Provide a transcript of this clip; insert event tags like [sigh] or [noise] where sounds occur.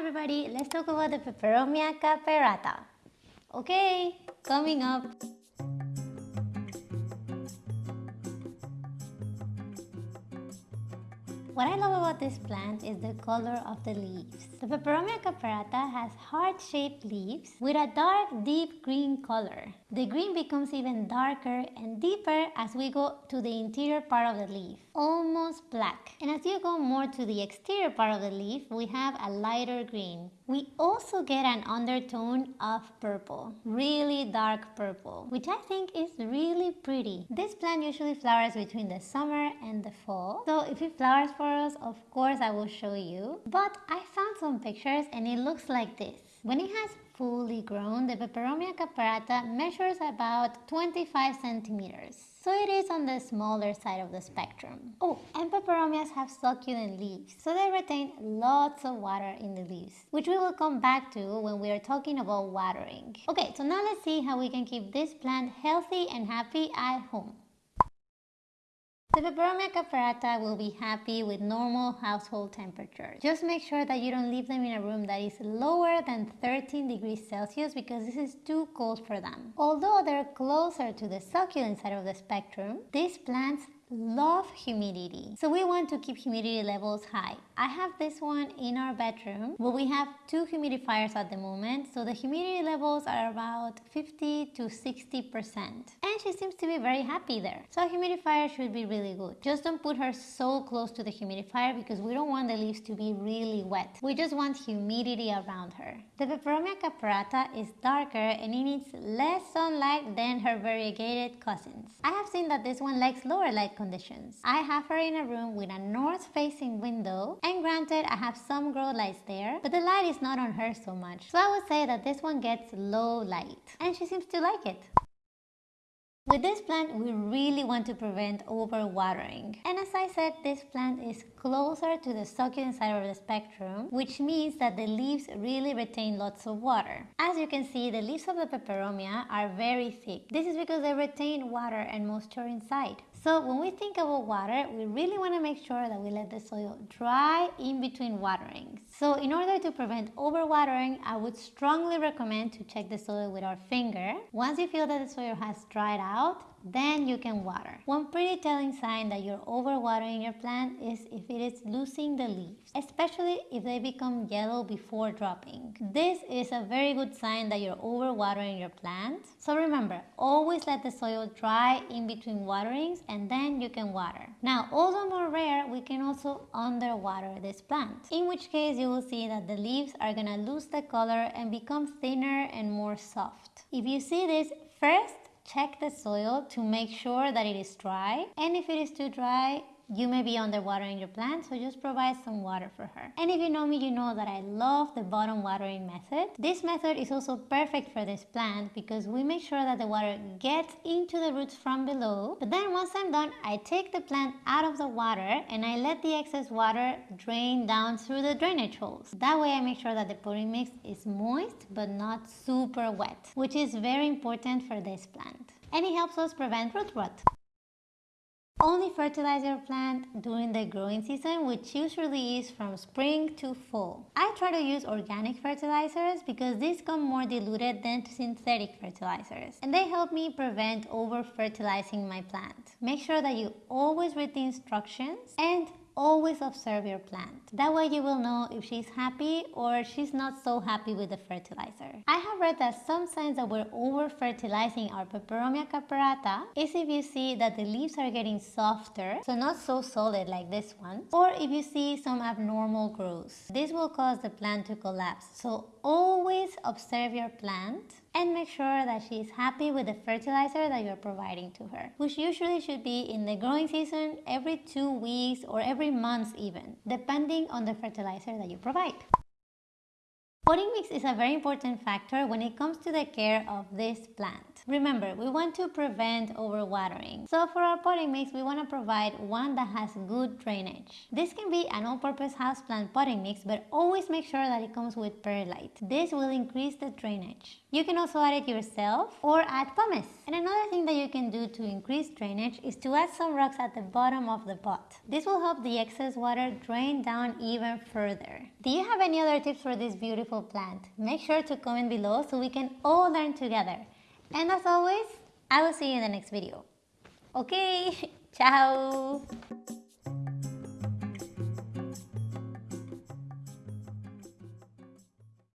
everybody, let's talk about the Peperomia caperata. Okay, coming up. What I love about this plant is the color of the leaves. The Peperomia caperata has heart-shaped leaves with a dark deep green color. The green becomes even darker and deeper as we go to the interior part of the leaf, almost black. And as you go more to the exterior part of the leaf, we have a lighter green. We also get an undertone of purple, really dark purple, which I think is really pretty. This plant usually flowers between the summer and the fall. So if it flowers us, of course I will show you. But I found some pictures and it looks like this. When it has fully grown, the Peperomia caperata measures about 25 centimeters. So it is on the smaller side of the spectrum. Oh, and peperomias have succulent leaves, so they retain lots of water in the leaves, which we will come back to when we are talking about watering. Okay, so now let's see how we can keep this plant healthy and happy at home. The Peperomia caperata will be happy with normal household temperatures. Just make sure that you don't leave them in a room that is lower than 13 degrees Celsius because this is too cold for them. Although they're closer to the succulent side of the spectrum, these plants love humidity. So we want to keep humidity levels high. I have this one in our bedroom, but we have two humidifiers at the moment. So the humidity levels are about 50 to 60%. And she seems to be very happy there. So a humidifier should be really good. Just don't put her so close to the humidifier because we don't want the leaves to be really wet. We just want humidity around her. The Peperomia caperata is darker and it needs less sunlight than her variegated cousins. I have seen that this one likes lower light conditions. I have her in a room with a north-facing window and granted I have some grow lights there, but the light is not on her so much. So I would say that this one gets low light and she seems to like it. With this plant, we really want to prevent overwatering. And as I said, this plant is closer to the succulent side of the spectrum, which means that the leaves really retain lots of water. As you can see, the leaves of the peperomia are very thick. This is because they retain water and moisture inside. So when we think about water, we really want to make sure that we let the soil dry in between waterings. So in order to prevent overwatering, I would strongly recommend to check the soil with our finger. Once you feel that the soil has dried out, then you can water. One pretty telling sign that you're overwatering your plant is if it is losing the leaves, especially if they become yellow before dropping. This is a very good sign that you're overwatering your plant. So remember, always let the soil dry in between waterings and then you can water. Now, although more rare, we can also underwater this plant, in which case you will see that the leaves are gonna lose the color and become thinner and more soft. If you see this, first check the soil to make sure that it is dry. And if it is too dry you may be underwatering your plant, so just provide some water for her. And if you know me, you know that I love the bottom watering method. This method is also perfect for this plant because we make sure that the water gets into the roots from below. But then once I'm done, I take the plant out of the water and I let the excess water drain down through the drainage holes. That way I make sure that the potting mix is moist but not super wet, which is very important for this plant. And it helps us prevent root rot. Only fertilize your plant during the growing season, which usually is from spring to fall. I try to use organic fertilizers because these come more diluted than synthetic fertilizers and they help me prevent over fertilizing my plant. Make sure that you always read the instructions and always observe your plant. That way you will know if she's happy or she's not so happy with the fertilizer. I have read that some signs that we're over fertilizing our Peperomia caperata is if you see that the leaves are getting softer, so not so solid like this one, or if you see some abnormal growth. This will cause the plant to collapse. So always observe your plant and make sure that she is happy with the fertilizer that you're providing to her, which usually should be in the growing season every two weeks or every month even, depending on the fertilizer that you provide. Potting mix is a very important factor when it comes to the care of this plant. Remember, we want to prevent overwatering. So for our potting mix, we want to provide one that has good drainage. This can be an all-purpose houseplant potting mix, but always make sure that it comes with perlite. This will increase the drainage. You can also add it yourself or add pumice. And another thing that you can do to increase drainage is to add some rocks at the bottom of the pot. This will help the excess water drain down even further. Do you have any other tips for this beautiful plant? Make sure to comment below so we can all learn together. And as always, I will see you in the next video. Okay, [laughs] ciao!